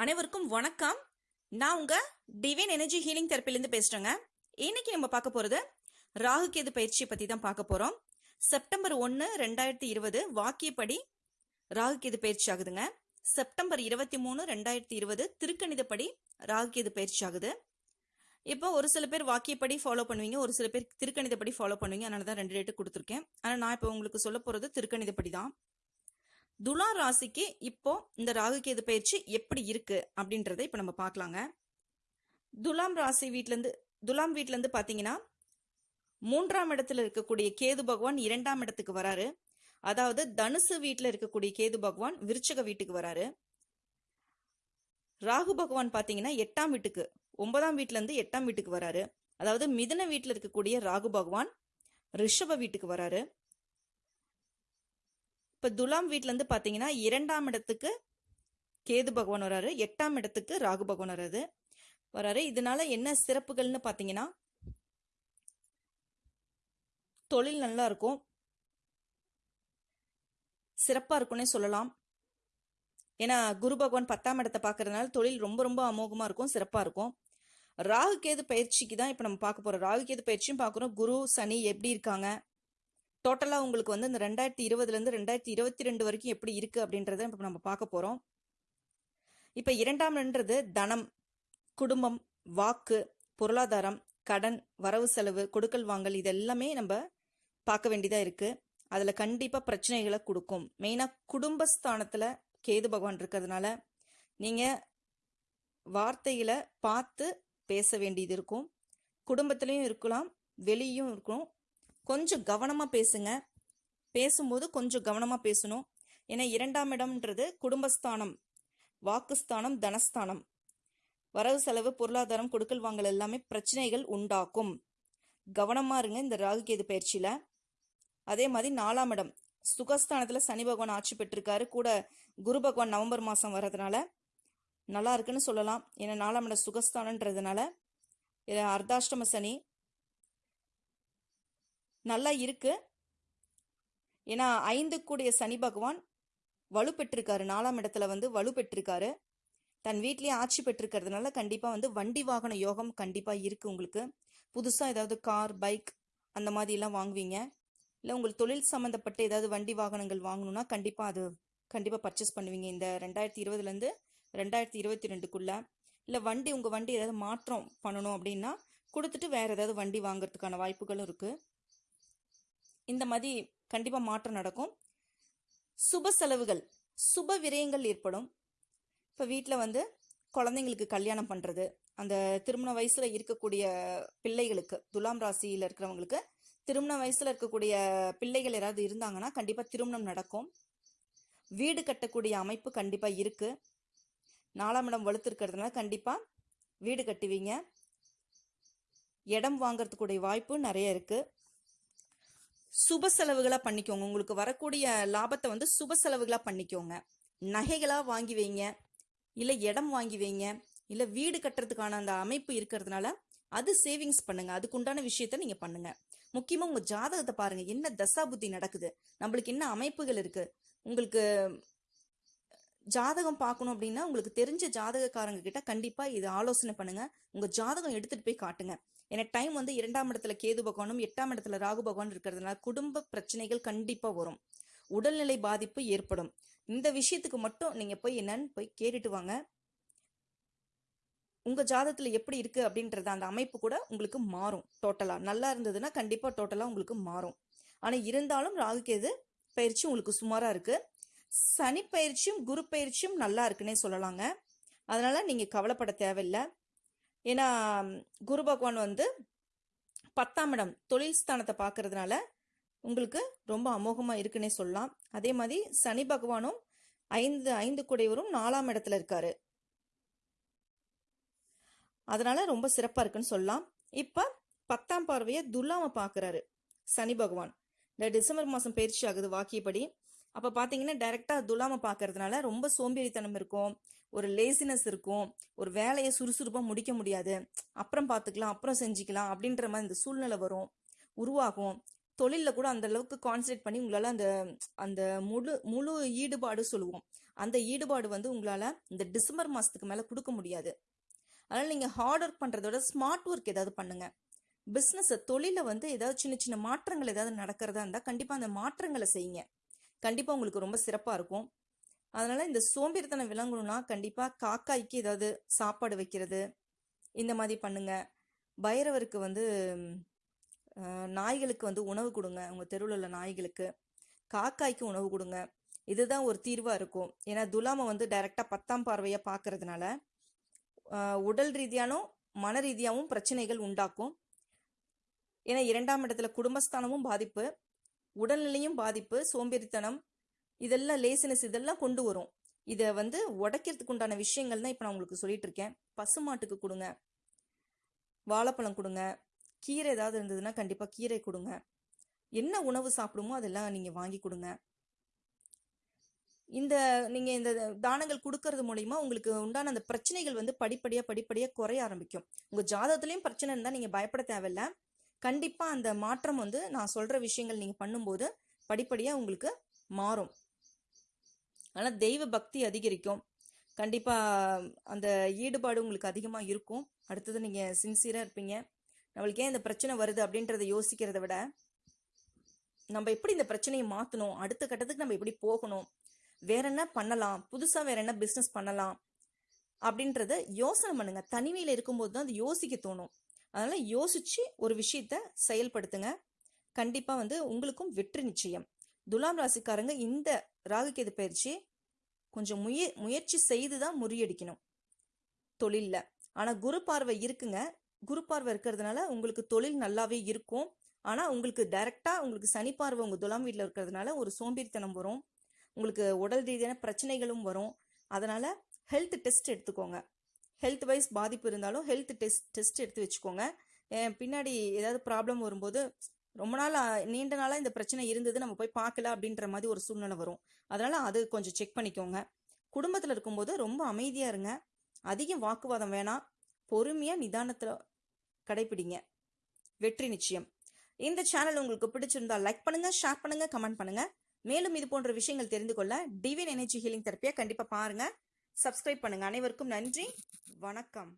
அனைவருக்கும் வணக்கம். நான் உங்க டிவைன் எனர்ஜி ஹீலிங் தெரப்பிலேருந்து பேசுறேங்க. இன்னைக்கு நம்ம பார்க்க போறது ராகு கேது பயிற்சியை பத்தி தான் பார்க்க போறோம். செப்டம்பர் ஒன்று ரெண்டாயிரத்தி இருபது வாக்கியப்படி ராகு கேது பயிற்சி ஆகுதுங்க. செப்டம்பர் இருபத்தி மூணு ரெண்டாயிரத்தி இருபது திருக்கணிதப்படி ராகு கேது பயிற்சி ஆகுது. இப்போ ஒரு சில பேர் வாக்கியப்படி ஃபாலோ பண்ணுவீங்க ஒரு சில பேர் திருக்கணிதப்படி ஃபாலோ பண்ணுவீங்க. அதனால தான் ரெண்டு ரேட்டு கொடுத்துருக்கேன். ஆனால் நான் இப்போ உங்களுக்கு சொல்ல போகிறது திருக்கணிதப்படி தான். துலா ராசிக்கு இப்போ இந்த ராகு கேது பயிற்சி எப்படி இருக்கு அப்படின்றத இப்போ நம்ம பார்க்கலாங்க. துலாம் ராசி வீட்டிலேருந்து துலாம் வீட்டிலேருந்து பார்த்தீங்கன்னா மூன்றாம் இடத்துல இருக்கக்கூடிய கேது பகவான் இரண்டாம் இடத்துக்கு வராரு. அதாவது தனுசு வீட்டில் இருக்கக்கூடிய கேது பகவான் விருச்சக வீட்டுக்கு வராரு. ராகு பகவான் பார்த்தீங்கன்னா எட்டாம் வீட்டுக்கு ஒன்பதாம் வீட்டிலேருந்து எட்டாம் வீட்டுக்கு வராரு. அதாவது மிதன வீட்டில் இருக்கக்கூடிய ராகு பகவான் ரிஷப வீட்டுக்கு வராரு. இப்போ துலாம் வீட்டிலேருந்து பார்த்தீங்கன்னா இரண்டாம் இடத்துக்கு கேது பகவான் வராரு எட்டாம் இடத்துக்கு ராகு பகவான் வராது வராரு. இதனால என்ன சிறப்புகள்னு பார்த்தீங்கன்னா தொழில் நல்லா இருக்கும். சிறப்பாக இருக்கும்னே சொல்லலாம். ஏன்னா குரு பகவான் பத்தாம் இடத்தை பார்க்கறதுனால தொழில் ரொம்ப ரொம்ப அமோகமாக இருக்கும் சிறப்பாக இருக்கும். ராகு கேது பயிற்சிக்கு தான் இப்போ நம்ம பார்க்க போகிறோம் ராகு கேது பயிற்சியும் பார்க்குறோம் குரு சனி எப்படி இருக்காங்க? டோட்டலாக உங்களுக்கு வந்து இந்த ரெண்டாயிரத்தி இருபதுலேருந்து ரெண்டாயிரத்தி இருபத்தி ரெண்டு வரைக்கும் எப்படி இருக்குது அப்படின்றத இப்போ நம்ம பார்க்க போகிறோம் இப்போ இரண்டாம்ன்றது தனம் குடும்பம் வாக்கு பொருளாதாரம் கடன் வரவு செலவு கொடுக்கல் வாங்கல் இது எல்லாமே நம்ம பார்க்க வேண்டியதாக இருக்குது அதில் கண்டிப்பாக பிரச்சனைகளை கொடுக்கும். மெயினாக குடும்பஸ்தானத்தில் கேது பகவான் இருக்கிறதுனால நீங்கள் வார்த்தைகளை பார்த்து பேச வேண்டியது இருக்கும். குடும்பத்துலேயும் இருக்கலாம் வெளியும் இருக்கும் கொஞ்சம் கவனமாக பேசுங்க. பேசும்போது கொஞ்சம் கவனமாக பேசணும். ஏன்னா இரண்டாம் இடம்ன்றது குடும்பஸ்தானம் வாக்குஸ்தானம் தனஸ்தானம். வரவு செலவு பொருளாதாரம் கொடுக்கல் வாங்கல் எல்லாமே பிரச்சனைகள் உண்டாக்கும். கவனமாக இருங்க இந்த ராகு கேது பயிற்சியில். அதே மாதிரி நாலாம் இடம் சுகஸ்தானத்தில் சனி பகவான் ஆட்சி பெற்றிருக்காரு. கூட குரு பகவான் நவம்பர் மாதம் வர்றதுனால நல்லா இருக்குன்னு சொல்லலாம். ஏன்னா நாலாம் இடம் சுகஸ்தானன்றதுனால இது அர்த்தாஷ்டம சனி நல்லா இருக்கு. ஏன்னா ஐந்து கூடிய சனி பகவான் வலு பெற்றிருக்காரு. நாலாம் இடத்துல வந்து வலு பெற்றிருக்காரு. தன் வீட்லேயே ஆட்சி பெற்றிருக்கிறதுனால கண்டிப்பாக வந்து வண்டி வாகன யோகம் கண்டிப்பாக இருக்கு உங்களுக்கு. புதுசாக ஏதாவது கார் பைக் அந்த மாதிரி எல்லாம் வாங்குவீங்க. இல்லை உங்களுக்கு தொழில் சம்மந்தப்பட்ட ஏதாவது வண்டி வாகனங்கள் வாங்கணும்னா கண்டிப்பாக அது கண்டிப்பாக பர்ச்சேஸ் பண்ணுவீங்க. இந்த ரெண்டாயிரத்தி இருபதுலேருந்து ரெண்டாயிரத்தி இருபத்தி ரெண்டுக்குள்ளே. இல்லை வண்டி உங்கள் வண்டி ஏதாவது மாற்றம் பண்ணணும் அப்படின்னா கொடுத்துட்டு வேறு ஏதாவது வண்டி வாங்குறதுக்கான வாய்ப்புகளும் இருக்குது இந்த மாதிரி கண்டிப்பாக மாற்றம் நடக்கும். சுப செலவுகள் சுப விரயங்கள் ஏற்படும். இப்போ வீட்டில் வந்து குழந்தைங்களுக்கு கல்யாணம் பண்ணுறது அந்த திருமண வயசில் இருக்கக்கூடிய பிள்ளைகளுக்கு துலாம் ராசியில் இருக்கிறவங்களுக்கு திருமண வயசில் இருக்கக்கூடிய பிள்ளைகள் யாராவது இருந்தாங்கன்னா கண்டிப்பாக திருமணம் நடக்கும். வீடு கட்டக்கூடிய அமைப்பு கண்டிப்பாக இருக்குது நாலாம் இடம் வலுத்திருக்கிறதுனால கண்டிப்பாக வீடு கட்டுவீங்க. இடம் வாங்கிறதுக்குடைய வாய்ப்பு நிறைய இருக்குது சுப செலவுகளாக பண்ணிக்கோங்க. உங்களுக்கு வரக்கூடிய லாபத்தை வந்து சுப செலவுகளாக பண்ணிக்கோங்க. நகைகளாக வாங்கி வைங்க. இல்லை இடம் வாங்கி வைங்க. இல்லை வீடு கட்டுறதுக்கான அந்த அமைப்பு இருக்கிறதுனால அது சேவிங்ஸ் பண்ணுங்க. அதுக்குண்டான விஷயத்த நீங்க பண்ணுங்க. முக்கியமா உங்க ஜாதகத்தை பாருங்க. என்ன தசா புத்தி நடக்குது? நம்மளுக்கு என்ன அமைப்புகள் இருக்கு? உங்களுக்கு ஜாதகம் பார்க்கணும் அப்படின்னா உங்களுக்கு தெரிஞ்ச ஜாதகக்காரங்க கிட்ட கண்டிப்பா இது ஆலோசனை பண்ணுங்க. உங்க ஜாதகம் எடுத்துட்டு போய் காட்டுங்க. ஏன்னா டைம் வந்து இரண்டாம் இடத்துல கேது பகவானும் எட்டாம் இடத்துல ராகு பகவான் இருக்கிறதுனால குடும்ப பிரச்சனைகள் கண்டிப்பா வரும். உடல்நிலை பாதிப்பு ஏற்படும். இந்த விஷயத்துக்கு மட்டும் நீங்க போய் என்னன்னு போய் கேட்டுட்டு வாங்க. உங்க ஜாதத்தில் எப்படி இருக்கு அப்படின்றத அந்த அமைப்பு கூட உங்களுக்கு மாறும். டோட்டலா நல்லா இருந்ததுன்னா கண்டிப்பா டோட்டலா உங்களுக்கு மாறும். ஆனா இருந்தாலும் ராகு கேது பயிற்சி உங்களுக்கு சுமாரா இருக்கு. சனி பயிற்சியும் குரு பயிற்சியும் நல்லா இருக்குன்னே சொல்லலாங்க. அதனால நீங்க கவலைப்பட தேவையில்லை. ஏன்னா குரு பகவான் வந்து பத்தாம் இடம் தொழில் ஸ்தானத்தை பார்க்கறதுனால உங்களுக்கு ரொம்ப அமோகமாக இருக்குன்னே சொல்லலாம். அதே மாதிரி சனி பகவானும் ஐந்து ஐந்து குடைவரும் நாலாம் இடத்துல இருக்காரு. அதனால ரொம்ப சிறப்பாக இருக்குன்னு சொல்லலாம். இப்போ பத்தாம் பார்வையை துல்லாம பார்க்குறாரு சனி பகவான். இந்த டிசம்பர் மாதம் பயிற்சி ஆகுது வாக்கியப்படி. அப்போ பார்த்தீங்கன்னா டைரெக்டாக துலாம பார்க்கறதுனால ரொம்ப சோம்பேறித்தனம் இருக்கும். ஒரு லேசினஸ் இருக்கும். ஒரு வேலையை சுறுசுறுப்பாக முடிக்க முடியாது. அப்புறம் பார்த்துக்கலாம் அப்புறம் செஞ்சுக்கலாம் அப்படின்ற மாதிரி இந்த சூழ்நிலை வரும். உருவாகும். தொழிலில் கூட அந்த அளவுக்கு கான்சன்ட்ரேட் பண்ணி உங்களால் அந்த அந்த முழு முழு ஈடுபாடு சொல்லுவோம். அந்த ஈடுபாடு வந்து உங்களால் இந்த டிசம்பர் மாதத்துக்கு மேலே கொடுக்க முடியாது. அதனால் நீங்கள் ஹார்ட் ஒர்க் பண்ணுறத விட ஸ்மார்ட் ஒர்க் ஏதாவது பண்ணுங்கள் பிஸ்னஸை தொழிலை வந்து ஏதாவது சின்ன சின்ன மாற்றங்கள் ஏதாவது நடக்கிறதா இருந்தால் கண்டிப்பாக அந்த மாற்றங்களை செய்யுங்க. கண்டிப்பாக உங்களுக்கு ரொம்ப சிறப்பாக இருக்கும். அதனால் இந்த சோம்பேறித்தனம் விளங்கணும்னா கண்டிப்பாக காக்காய்க்கு ஏதாவது சாப்பாடு வைக்கிறது இந்த மாதிரி பண்ணுங்க. பைரவருக்கு வந்து நாய்களுக்கு வந்து உணவு கொடுங்க. உங்கள் தெருவில் உள்ள நாய்களுக்கு காக்காய்க்கு உணவு கொடுங்க. இதுதான் ஒரு தீர்வாக இருக்கும். ஏன்னா துலாமை வந்து டைரெக்டாக பத்தாம் பார்வையாக பார்க்கறதுனால உடல் ரீதியானும் மன ரீதியாகவும் பிரச்சனைகள் உண்டாக்கும். ஏன்னா இரண்டாம் இடத்துல குடும்பஸ்தானமும் பாதிப்பு. உடல்நிலையும் பாதிப்பு சோம்பேறித்தனம் இதெல்லாம் லேசினஸ் இதெல்லாம் கொண்டு வரும். இதை வந்து உடைக்கிறதுக்கு உண்டான விஷயங்கள் தான் இப்போ நான் உங்களுக்கு சொல்லிட்டு இருக்கேன். பசுமாட்டுக்கு கொடுங்க. வாழைப்பழம் கொடுங்க. கீரை ஏதாவது இருந்ததுன்னா கண்டிப்பாக கீரை கொடுங்க. என்ன உணவு சாப்பிடுமோ அதெல்லாம் நீங்கள் வாங்கி கொடுங்க. இந்த நீங்கள் இந்த தானங்கள் கொடுக்கறது மூலிமா உங்களுக்கு உண்டான அந்த பிரச்சனைகள் வந்து படிப்படியாக படிப்படியாக குறைய ஆரம்பிக்கும். உங்கள் ஜாதகத்துலேயும் பிரச்சனை இருந்தால் நீங்கள் பயப்பட தேவையில்ல. கண்டிப்பா அந்த மாற்றம் வந்து நான் சொல்ற விஷயங்கள் நீங்க பண்ணும்போது படிப்படியா உங்களுக்கு மாறும். ஆனா தெய்வ பக்தி அதிகரிக்கும். கண்டிப்பா அந்த ஈடுபாடு உங்களுக்கு அதிகமா இருக்கும். அடுத்தது நீங்க சின்சியரா இருப்பீங்க. நம்மளுக்கு ஏன் இந்த பிரச்சனை வருது அப்படின்றத யோசிக்கிறத விட நம்ம எப்படி இந்த பிரச்சனையை மாத்தணும்? அடுத்த கட்டத்துக்கு நம்ம எப்படி போகணும்? வேற என்ன பண்ணலாம்? புதுசா வேற என்ன பிசினஸ் பண்ணலாம்? அப்படின்றத யோசனை பண்ணுங்க. தனிமையில இருக்கும்போது தான் அது யோசிக்க தோணும். அதனால் யோசிச்சு ஒரு விஷயத்த செயல்படுத்துங்க. கண்டிப்பாக வந்து உங்களுக்கும் வெற்றி நிச்சயம். துலாம் ராசிக்காரங்க இந்த ராகுகேது பயிற்சி கொஞ்சம் முய முயற்சி செய்து தான் முறியடிக்கணும். தொழிலில். ஆனால் குரு பார்வை இருக்குங்க. குரு பார்வை இருக்கிறதுனால உங்களுக்கு தொழில் நல்லாவே இருக்கும். ஆனால் உங்களுக்கு டைரெக்டாக உங்களுக்கு சனி பார்வை உங்கள் துலாம் வீட்டில் இருக்கிறதுனால ஒரு சோம்பேறித்தனம் வரும். உங்களுக்கு உடல் ரீதியான பிரச்சனைகளும் வரும். அதனால் ஹெல்த் டெஸ்ட் எடுத்துக்கோங்க. ஹெல்த் வைஸ் பாதிப்பு இருந்தாலும் ஹெல்த் டெஸ்ட் டெஸ்ட் எடுத்து வச்சுக்கோங்க. பின்னாடி ஏதாவது ப்ராப்ளம் வரும்போது ரொம்ப நாள் நீண்ட நாளாக இந்த பிரச்சனை இருந்தது நம்ம போய் பார்க்கல அப்படின்ற மாதிரி ஒரு சூழ்நிலை வரும். அதனால் அது கொஞ்சம் செக் பண்ணிக்கோங்க. குடும்பத்தில் இருக்கும்போது ரொம்ப அமைதியாக இருங்க. அதிகம் வாக்குவாதம் வேணாம். பொறுமையாக நிதானத்தில் கடைபிடிங்க. வெற்றி நிச்சயம். இந்த சேனல் உங்களுக்கு பிடிச்சிருந்தா லைக் பண்ணுங்க ஷேர் பண்ணுங்க கமெண்ட் பண்ணுங்க. மேலும் இது போன்ற விஷயங்கள் தெரிந்து கொள்ள டிவின் எனர்ஜி ஹீலிங் தெரப்பியை கண்டிப்பா பாருங்க. சப்ஸ்கிரைப் பண்ணுங்கள் அனைவருக்கும் நன்றி. வணக்கம்.